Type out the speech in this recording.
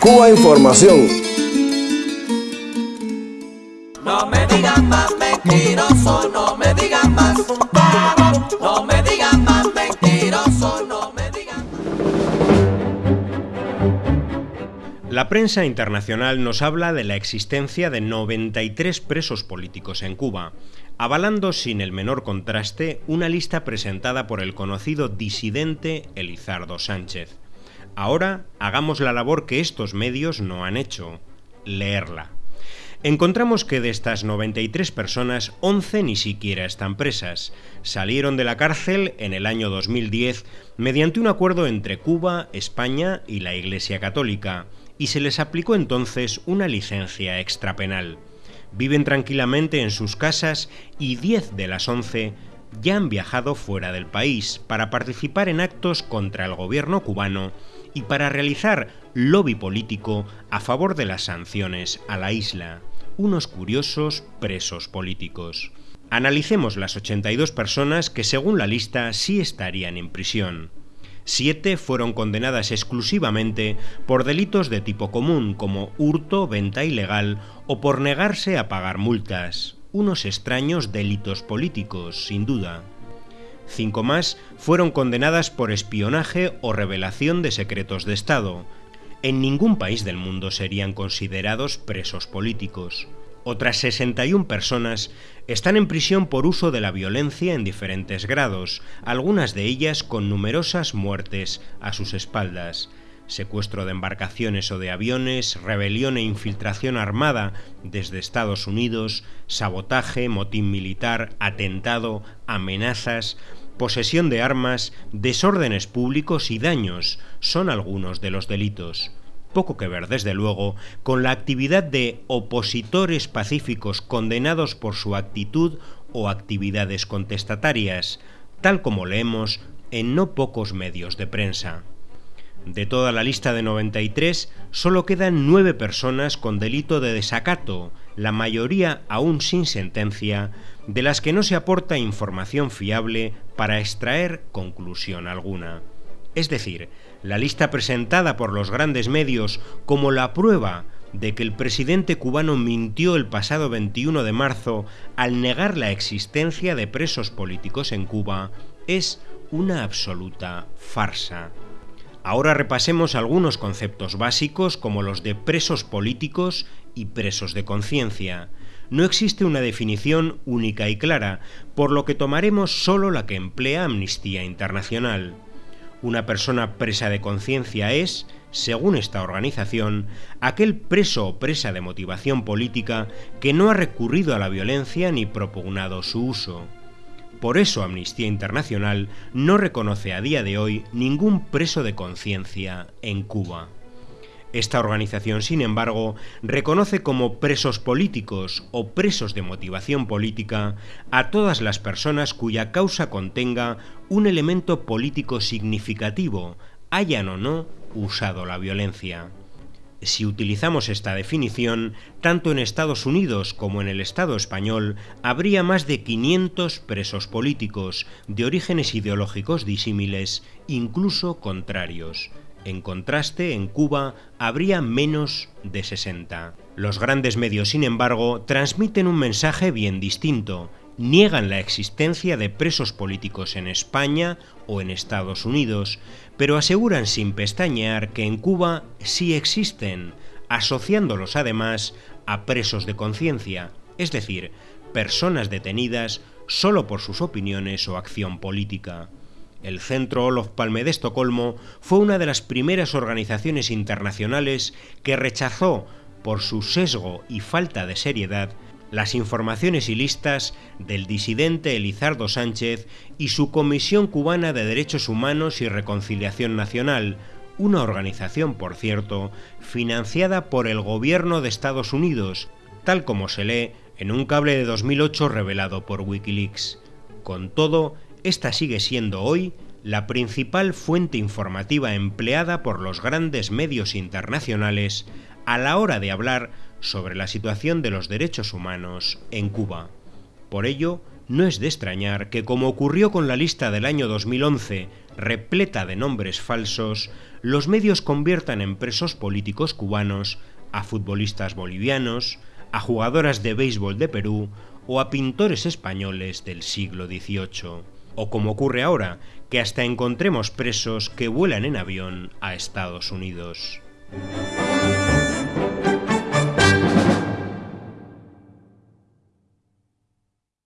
Cuba Información. No me digan más mentiroso, no me digan más. No me digan más mentiroso, no me digan más. La prensa internacional nos habla de la existencia de 93 presos políticos en Cuba, avalando sin el menor contraste una lista presentada por el conocido disidente Elizardo Sánchez. Ahora hagamos la labor que estos medios no han hecho, leerla. Encontramos que de estas 93 personas, 11 ni siquiera están presas. Salieron de la cárcel en el año 2010 mediante un acuerdo entre Cuba, España y la Iglesia Católica, y se les aplicó entonces una licencia extrapenal. Viven tranquilamente en sus casas y 10 de las 11 ya han viajado fuera del país para participar en actos contra el gobierno cubano y para realizar lobby político a favor de las sanciones a la isla, unos curiosos presos políticos. Analicemos las 82 personas que según la lista sí estarían en prisión. Siete fueron condenadas exclusivamente por delitos de tipo común como hurto, venta ilegal o por negarse a pagar multas. Unos extraños delitos políticos, sin duda. Cinco más fueron condenadas por espionaje o revelación de secretos de Estado. En ningún país del mundo serían considerados presos políticos. Otras 61 personas están en prisión por uso de la violencia en diferentes grados, algunas de ellas con numerosas muertes a sus espaldas secuestro de embarcaciones o de aviones, rebelión e infiltración armada desde Estados Unidos, sabotaje, motín militar, atentado, amenazas, posesión de armas, desórdenes públicos y daños son algunos de los delitos. Poco que ver, desde luego, con la actividad de opositores pacíficos condenados por su actitud o actividades contestatarias, tal como leemos en no pocos medios de prensa. De toda la lista de 93, solo quedan nueve personas con delito de desacato, la mayoría aún sin sentencia, de las que no se aporta información fiable para extraer conclusión alguna. Es decir, la lista presentada por los grandes medios como la prueba de que el presidente cubano mintió el pasado 21 de marzo al negar la existencia de presos políticos en Cuba es una absoluta farsa. Ahora repasemos algunos conceptos básicos como los de presos políticos y presos de conciencia. No existe una definición única y clara, por lo que tomaremos solo la que emplea Amnistía Internacional. Una persona presa de conciencia es, según esta organización, aquel preso o presa de motivación política que no ha recurrido a la violencia ni propugnado su uso. Por eso Amnistía Internacional no reconoce a día de hoy ningún preso de conciencia en Cuba. Esta organización, sin embargo, reconoce como presos políticos o presos de motivación política a todas las personas cuya causa contenga un elemento político significativo, hayan o no usado la violencia. Si utilizamos esta definición, tanto en Estados Unidos como en el Estado español habría más de 500 presos políticos de orígenes ideológicos disímiles, incluso contrarios. En contraste, en Cuba habría menos de 60. Los grandes medios, sin embargo, transmiten un mensaje bien distinto, niegan la existencia de presos políticos en España o en Estados Unidos, pero aseguran sin pestañear que en Cuba sí existen, asociándolos además a presos de conciencia, es decir, personas detenidas solo por sus opiniones o acción política. El Centro Olof Palme de Estocolmo fue una de las primeras organizaciones internacionales que rechazó, por su sesgo y falta de seriedad, las informaciones y listas del disidente Elizardo Sánchez y su Comisión Cubana de Derechos Humanos y Reconciliación Nacional, una organización, por cierto, financiada por el gobierno de Estados Unidos, tal como se lee en un cable de 2008 revelado por Wikileaks. Con todo, esta sigue siendo hoy la principal fuente informativa empleada por los grandes medios internacionales a la hora de hablar sobre la situación de los derechos humanos en Cuba. Por ello, no es de extrañar que, como ocurrió con la lista del año 2011, repleta de nombres falsos, los medios conviertan en presos políticos cubanos a futbolistas bolivianos, a jugadoras de béisbol de Perú o a pintores españoles del siglo XVIII. O como ocurre ahora, que hasta encontremos presos que vuelan en avión a Estados Unidos.